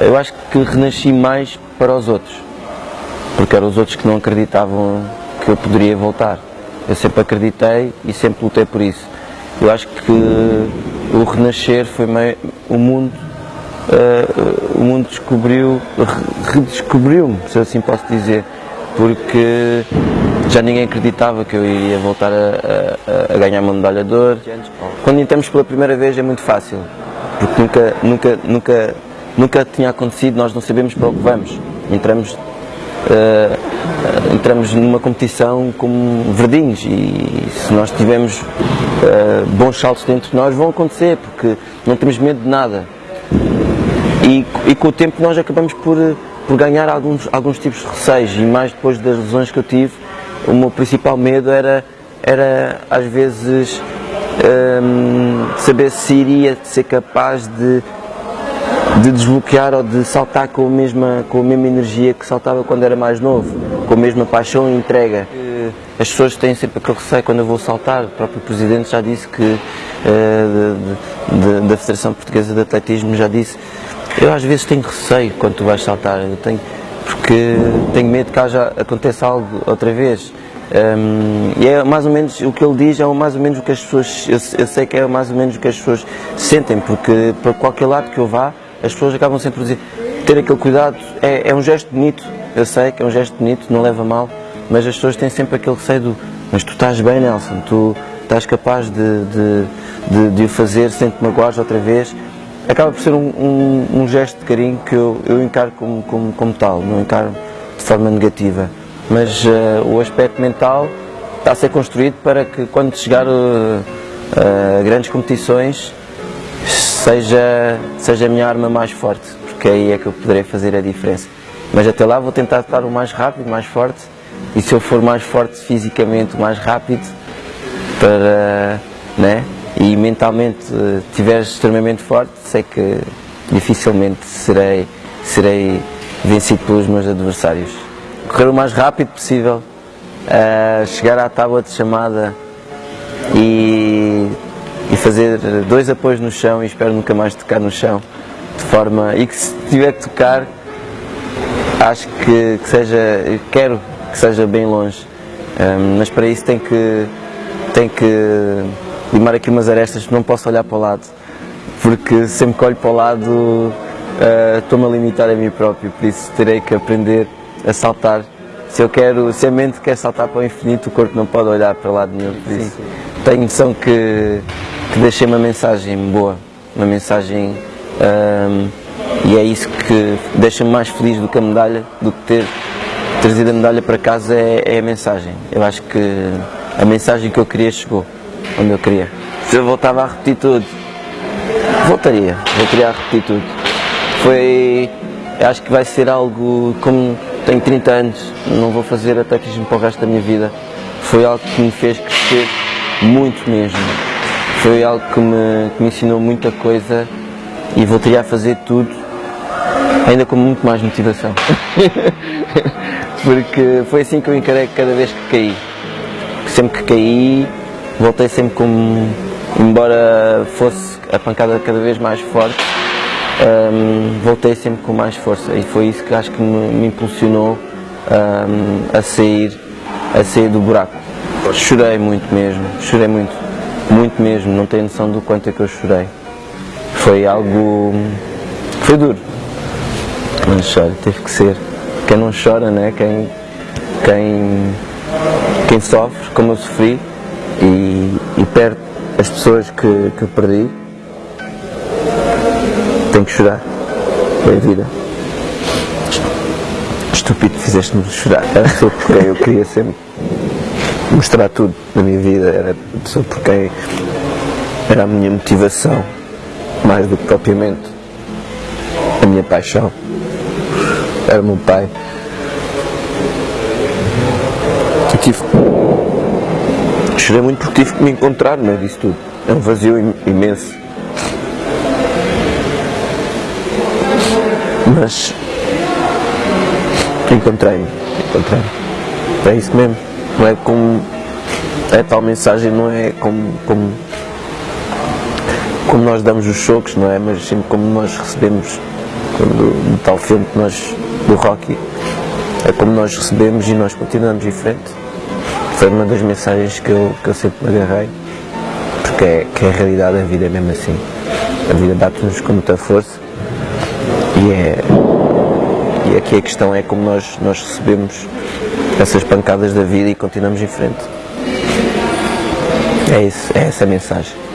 eu acho que renasci mais para os outros, porque eram os outros que não acreditavam que eu poderia voltar. Eu sempre acreditei e sempre lutei por isso. Eu acho que o renascer foi meio, o mundo, uh, o mundo descobriu, redescobriu-me, se assim posso dizer, porque já ninguém acreditava que eu iria voltar a, a, a ganhar uma medalha de ouro. Quando entramos pela primeira vez é muito fácil, porque nunca, nunca, nunca, nunca tinha acontecido, nós não sabemos para o que vamos. Entramos, uh, entramos numa competição como verdinhos e se nós tivermos uh, bons saltos dentro de nós vão acontecer, porque não temos medo de nada. E, e com o tempo nós acabamos por, por ganhar alguns, alguns tipos de receios e mais depois das lesões que eu tive, o meu principal medo era, era às vezes um, saber se iria ser capaz de, de desbloquear ou de saltar com a, mesma, com a mesma energia que saltava quando era mais novo, com a mesma paixão e entrega. As pessoas têm sempre aquele receio quando eu vou saltar, o próprio Presidente já disse que, uh, de, de, da Federação Portuguesa de Atletismo já disse, eu às vezes tenho receio quando tu vais saltar, eu tenho, porque tenho medo que haja, aconteça algo outra vez. Um, e é mais ou menos o que ele diz, é mais ou menos o que as pessoas, eu, eu, sei que é mais ou menos o que as pessoas sentem, porque para qualquer lado que eu vá, as pessoas acabam sempre a dizer, ter aquele cuidado, é, é um gesto bonito, eu sei que é um gesto bonito, não leva mal, mas as pessoas têm sempre aquele receio do, mas tu estás bem Nelson, tu estás capaz de, de, de, de o fazer sem te magoares outra vez, acaba por ser um, um, um, gesto de carinho que eu, eu encaro como, como, como tal, não encaro de forma negativa. Mas uh, o aspecto mental está a ser construído para que quando chegar uh, a grandes competições seja, seja a minha arma mais forte, porque aí é que eu poderei fazer a diferença. Mas até lá vou tentar estar o mais rápido, mais forte, e se eu for mais forte fisicamente, mais rápido, para, né, e mentalmente estiver extremamente forte, sei que dificilmente serei, serei vencido pelos meus adversários correr o mais rápido possível, uh, chegar à tábua de chamada e, e, fazer dois apoios no chão e espero nunca mais tocar no chão, de forma, e que se tiver que tocar, acho que, que seja, quero que seja bem longe, um, mas para isso tem que, tem que limar aqui umas arestas, não posso olhar para o lado, porque sempre que olho para o lado uh, estou-me a limitar a mim próprio, por isso terei que aprender a saltar. Se eu quero, se a mente quer saltar para o infinito, o corpo não pode olhar para lado nenhum. Por isso, sim, sim. tenho noção que, que deixei uma mensagem boa, uma mensagem um, e é isso que deixa-me mais feliz do que a medalha, do que ter trazido a medalha para casa é, é a mensagem. Eu acho que a mensagem que eu queria chegou onde eu queria. Se eu voltava a repetir tudo, voltaria, voltaria a repetir tudo. Foi, acho que vai ser algo como tenho 30 anos, não vou fazer atletismo para o resto da minha vida. Foi algo que me fez crescer muito mesmo. Foi algo que me, que me ensinou muita coisa e voltaria a fazer tudo, ainda com muito mais motivação. Porque foi assim que eu encarei cada vez que caí. Sempre que caí, voltei sempre como, embora fosse a pancada cada vez mais forte, um, voltei sempre com mais força e foi isso que acho que me, me impulsionou um, a, sair, a sair do buraco. Chorei muito mesmo, chorei muito, muito mesmo, não tenho noção do quanto é que eu chorei. Foi algo, foi duro, mas olha, teve que ser. Quem não chora, né? quem, quem, quem sofre, como eu sofri, e, e perde as pessoas que, que perdi, tenho que chorar. É a vida. Estúpido, fizeste-me chorar. Era a pessoa por quem eu queria sempre mostrar tudo na minha vida. Era a pessoa por quem era a minha motivação, mais do que propriamente a minha paixão. Era o meu pai. Eu tive. Chorei muito porque tive que me encontrar no meio disso tudo. É um vazio imenso. mas encontrei-me, encontrei-me. É isso mesmo. Não é como é tal mensagem, não é como, como, como nós damos os choques, não é? Mas sempre como nós recebemos do tal filme que nós, do Rocky, é como nós recebemos e nós continuamos em frente. Foi uma das mensagens que eu, que eu sempre me agarrei, porque é, que é a realidade da vida é mesmo assim. A vida bate-nos com muita força e é. E aqui a questão é como nós, nós recebemos essas pancadas da vida e continuamos em frente. É isso, é essa a mensagem.